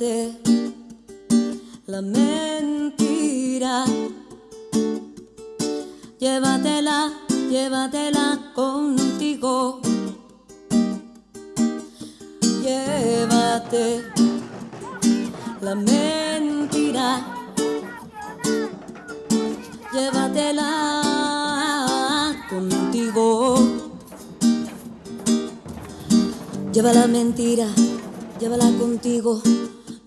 La mentira. Llévatela, llévatela contigo. Llévate la mentira. Llévatela contigo. Lleva la mentira, llévala contigo.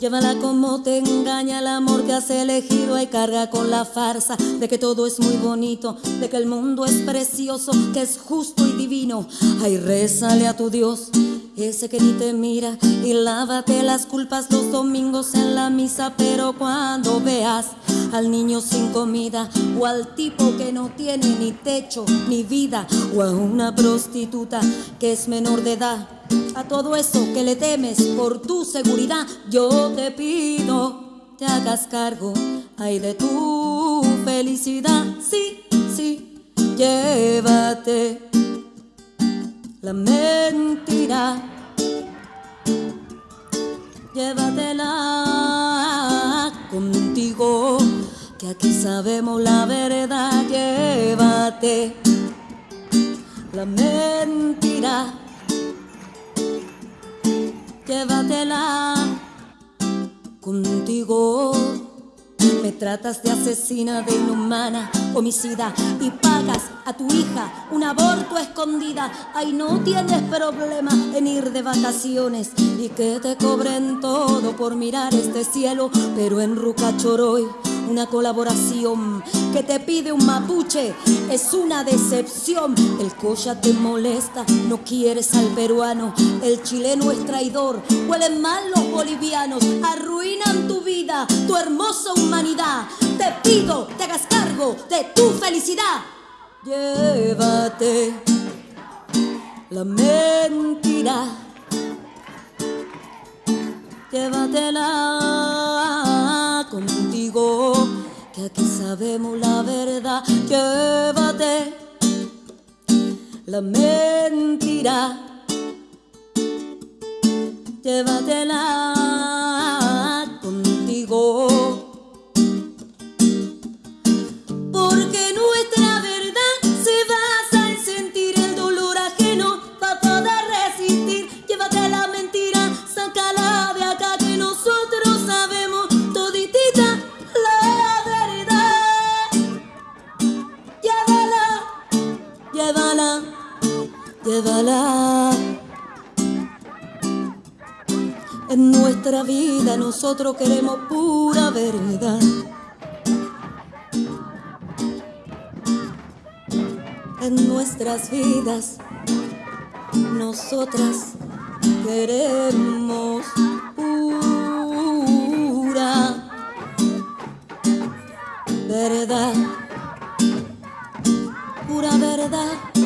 Llévala como te engaña el amor que has elegido y carga con la farsa de que todo es muy bonito, de que el mundo es precioso, que es justo y divino. Ay, rézale a tu Dios, ese que ni te mira, y lávate las culpas los domingos en la misa, pero cuando veas al niño sin comida o al tipo que no tiene ni techo ni vida o a una prostituta que es menor de edad a todo eso que le temes por tu seguridad, yo te pido, te hagas cargo, ay de tu felicidad, sí, sí, llévate la mentira, llévatela contigo, que aquí sabemos la verdad, llévate la mentira llévatela contigo. Me tratas de asesina, de inhumana, homicida y pagas a tu hija un aborto escondida. Ay, no tienes problema en ir de vacaciones y que te cobren todo por mirar este cielo, pero en Rucachoroy una colaboración que te pide un mapuche es una decepción. El cocha te molesta, no quieres al peruano. El chileno es traidor, huelen mal los bolivianos, arruinan tu vida, tu hermosa humanidad. Te pido, te hagas cargo de tu felicidad. Llévate la mentira. Llévatela que aquí sabemos la verdad. Llévate la mentira, llévatela En nuestra vida nosotros queremos pura verdad. En nuestras vidas nosotras queremos pura verdad, pura verdad.